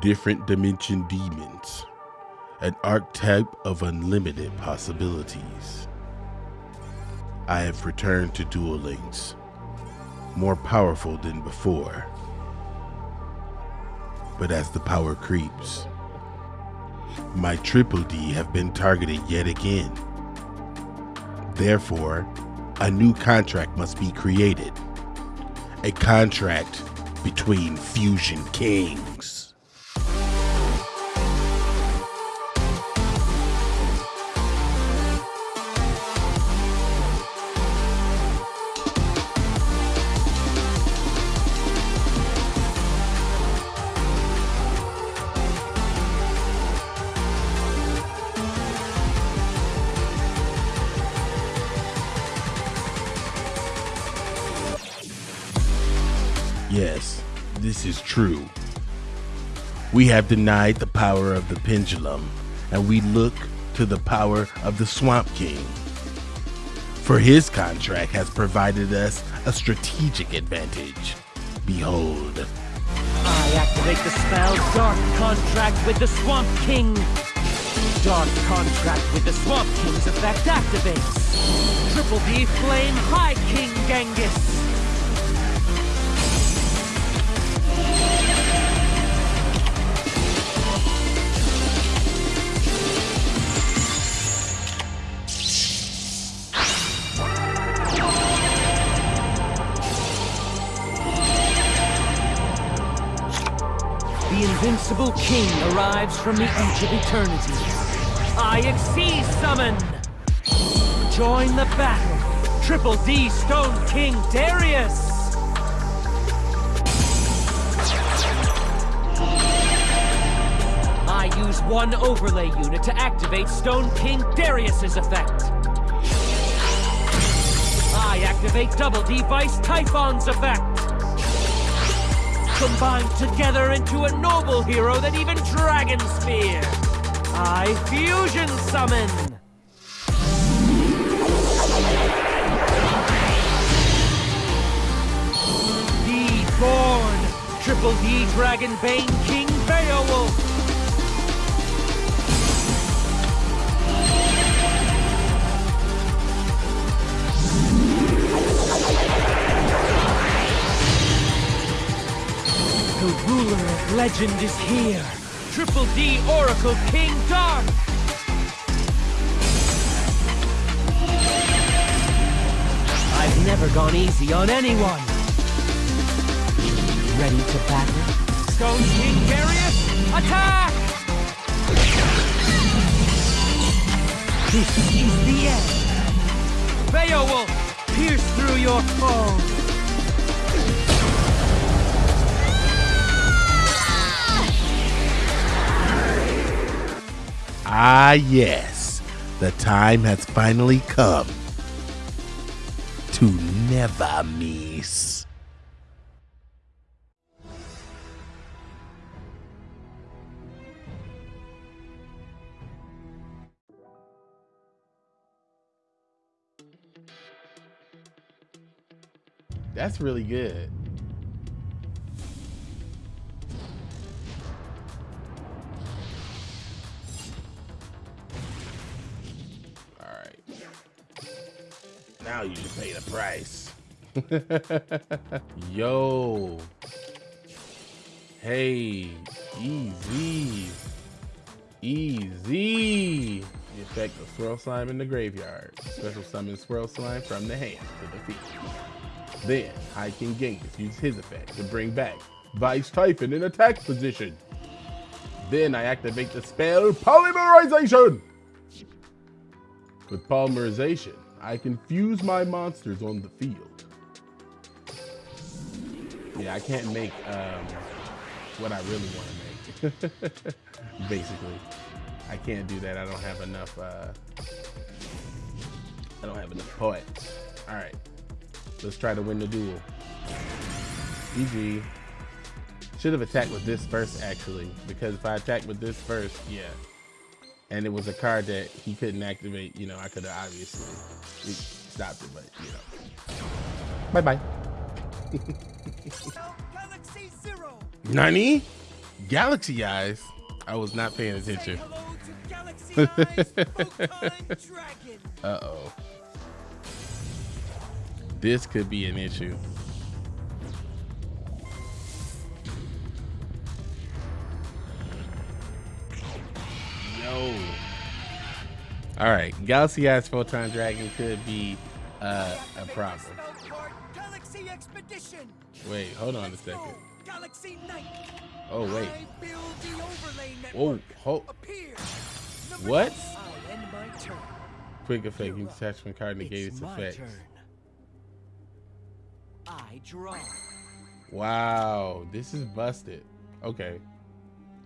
different dimension demons, an archetype of unlimited possibilities. I have returned to Duel Links, more powerful than before. But as the power creeps, my Triple D have been targeted yet again. Therefore, a new contract must be created. A contract between Fusion Kings. Yes, this is true. We have denied the power of the pendulum, and we look to the power of the Swamp King. For his contract has provided us a strategic advantage. Behold. I activate the spell Dark Contract with the Swamp King. Dark Contract with the Swamp King's effect activates. Triple D Flame High King Genghis. The Invincible King arrives from the edge of eternity. I exceed summon! Join the battle! Triple D Stone King Darius! I use one overlay unit to activate Stone King Darius's effect. I activate Double D Vice Typhon's effect combined together into a noble hero that even dragons fear. I fusion summon. D born, triple D Dragon Bane King Beowulf. Legend is here. Triple D Oracle King Dark. I've never gone easy on anyone. Ready to battle? Stone King Darius, attack! This is the end. Beowulf, pierce through your foe. Ah, yes, the time has finally come to never miss. That's really good. You should pay the price. Yo. Hey. Easy. Easy. The effect of Swirl Slime in the graveyard. Special summon Swirl Slime from the hand to the field. Then, High King Genghis used his effect to bring back Vice Typhon in attack position. Then I activate the spell Polymerization. With polymerization, I can fuse my monsters on the field. Yeah, I can't make um, what I really want to make. Basically, I can't do that. I don't have enough. Uh, I don't have enough points. All right, let's try to win the duel. GG. Should have attacked with this first, actually, because if I attacked with this first, yeah, and it was a card that he couldn't activate, you know, I could have obviously stopped it, but you know. Bye bye. Galaxy Zero. Nani? Galaxy Eyes? I was not paying attention. Uh-oh. This could be an issue. Yo. All right, Galaxy Eyes Photon Dragon could be uh, a problem. Wait, hold on a second. Oh wait. Oh, hold. What? Quick effect. You detachment card negate its effects. I draw. Wow, this is busted. Okay.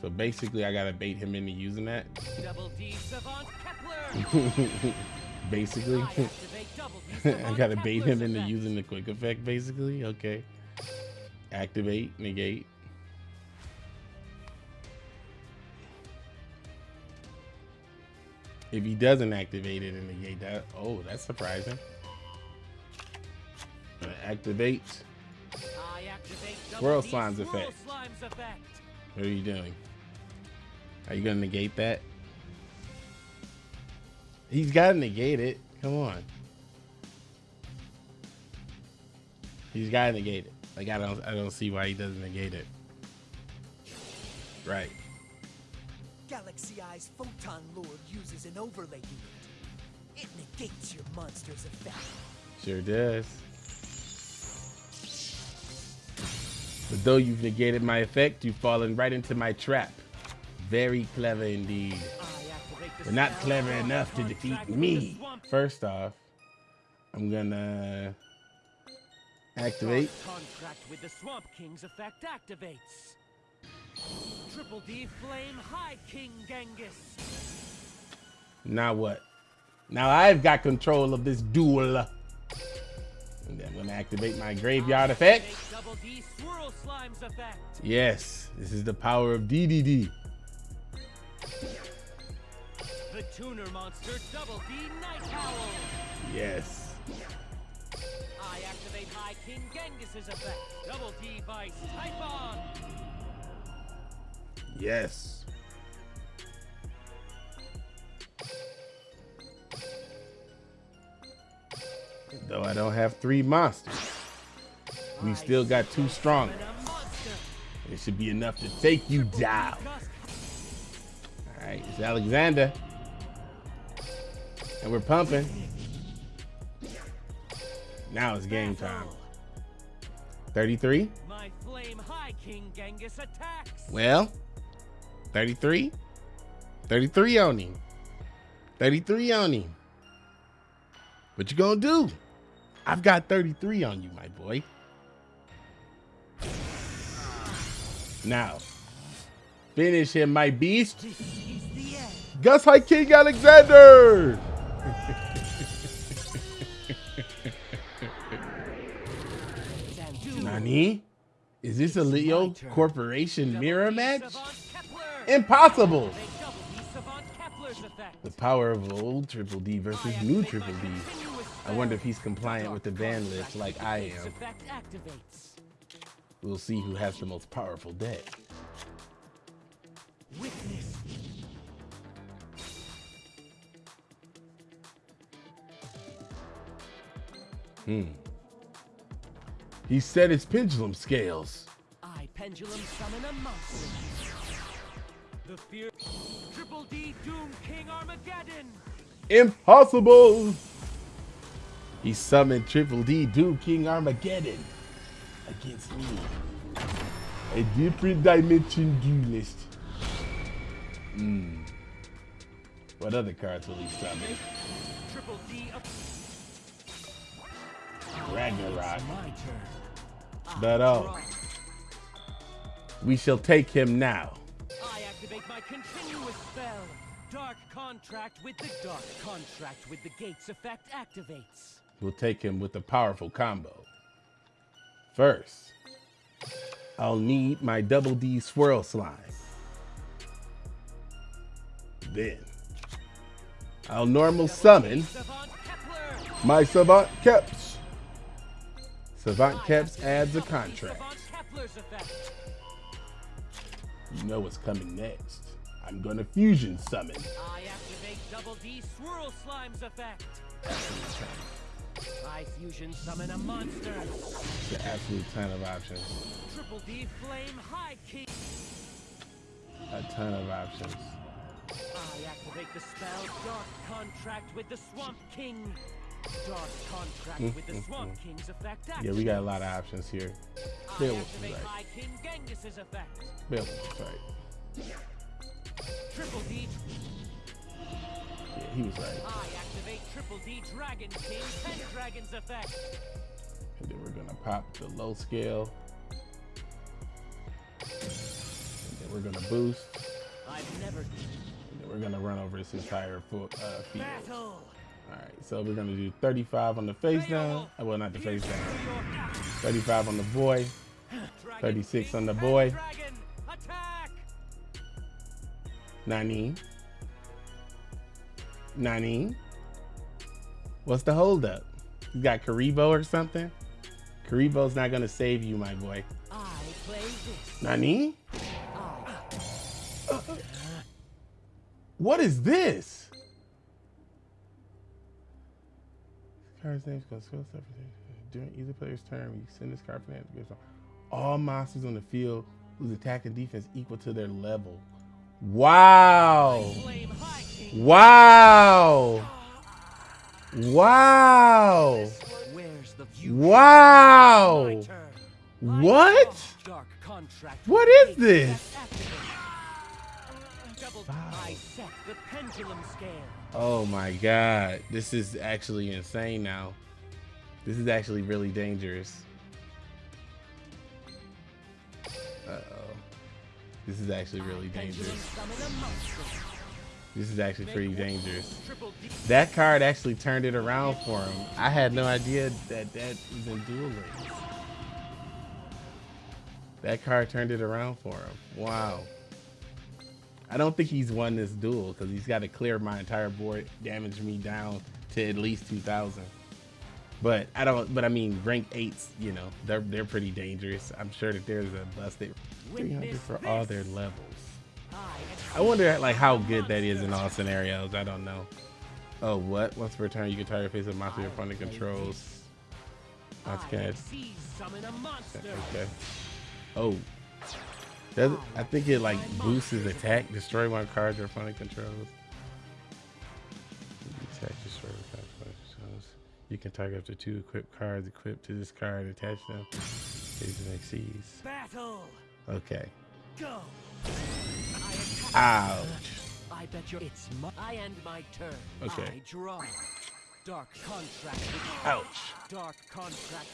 So basically, I gotta bait him into using that. Double D Savant Kepler. basically, I activate double D I Savant gotta bait him into using the quick effect. Basically, okay. Activate, negate. If he doesn't activate it and negate that, oh, that's surprising. Activate. Activate Swirl double D Slime's effect. Slime's effect. What are you doing? Are you gonna negate that? He's gotta negate it. Come on. He's gotta negate it. Like I don't I don't see why he doesn't negate it. Right. Galaxy Eyes Photon Lord uses an overlay unit. It negates your monster's effect. Sure does. But though you've negated my effect, you've fallen right into my trap. Very clever indeed. I activate the But not clever enough to defeat Contract with the me. First off, I'm gonna activate. Contract with the Swamp King's effect activates. Triple D Flame High King Genghis. Now what? Now I've got control of this duel. And I'm gonna activate my graveyard effect. Activate Double D Swirl Slime's effect. Yes, this is the power of DDD. Tuner Monster Double D Night Howl. Yes. I activate High King Genghis's effect. Double D Vice Typhon. Yes. Though I don't have three monsters, we still got two strong. It should be enough to take you down. All right, it's Alexander. And we're pumping. Now it's game time. 33? My Flame High King Genghis attacks. Well, 33? 33 on him. 33 on him. What you gonna do? I've got 33 on you, my boy. Now, finish him, my beast. Gust High King Alexander! Nani? Is this a Leo Corporation mirror match? Impossible! Activate Double D Savant Kepler's effect. The power of old Triple D versus new Triple D. I wonder if he's compliant with the ban list like I am. We'll see who has the most powerful deck. Witness. Hmm. He set his pendulum scales. I pendulum summon a monster. The fear. Triple D Doom King Armageddon. Impossible! He summoned Triple D Doom King Armageddon against me. A different dimension duelist. Hmm. What other cards will he summon? Triple D. Ragnarok. My turn. I But oh, we shall take him now. I activate my continuous spell. Dark contract with the dark contract with the gates effect activates. We'll take him with a powerful combo. First, I'll need my double D swirl slime. Then, I'll normal summon my Savant Keps. Savant I Keps adds a contract. Savant Kepler's effect. You know what's coming next. I'm gonna fusion summon. I activate Double D Swirl Slime's effect. I fusion summon a monster. It's an absolute ton of options. Triple D Flame High King. A ton of options. I activate the spell Dark Contract with the Swamp King. Dark Contract with the Swamp King's effect Yeah, we got a lot of options here. I Bill was right. High King Genghis's effect. Bill was right. Triple D. Yeah, he was right. I activate Triple D Dragon King Pendragon's effect. And then we're gonna pop the low scale. And then we're gonna boost. I've never And then we're gonna run over this entire full, uh, field. battle. Alright, so we're gonna do 35 on the face down. Uh, Well, not the face down. 35 on the boy. 36 on the boy. Pendragon, attack! Nani. Nani. What's the holdup? You got Kuriboh or something? Kuriboh's not gonna save you, my boy. I play this. Nani? Uh, What is this? This card's name is going skill stuff. During either player's turn, you send this card from hand to all monsters on the field whose attack and defense equal to their level. Wow! Wow! Wow! Wow! What? What is this? activate. Double I set the pendulum scale. Oh my god. This is actually insane now. This is actually really dangerous. Uh-oh. This is actually really dangerous. summon a monster. This is actually pretty dangerous. That card actually turned it around for him. I had no idea that that was in Duel That card turned it around for him. Wow. I don't think he's won this duel because he's got to clear my entire board, damage me down to at least 2,000. But I don't. But I mean, rank eights, you know, they're they're pretty dangerous. I'm sure that there's a busted 300 for all their levels. I wonder like how good that is in all scenarios. I don't know. Oh, what? Once per turn, you can target face of monster your opponent controls. That's good. see summon a monster. Okay. Oh. Does it, I think it like boosts his attack, destroy one card your opponent controls. Attack, destroy one card controls. You can target up to two equipped cards equipped to this card and attach them. These are exceeds. Battle. Okay. Go. I. Ouch. I bet you it's my. I end my turn. Okay. I draw. Dark contract. Ouch. Dark contract.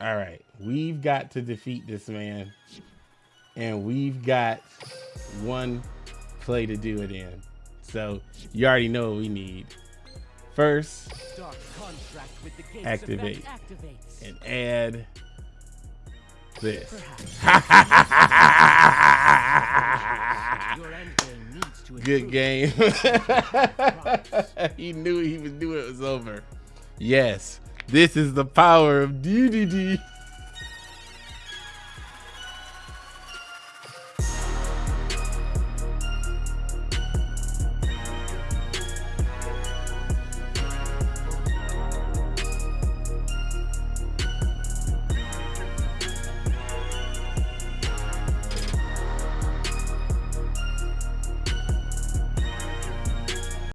All right, we've got to defeat this man, and we've got one play to do it in. So you already know what we need. First, Activate. and add this. Good game. he knew he was knew it was over. Yes, this is the power of DDD.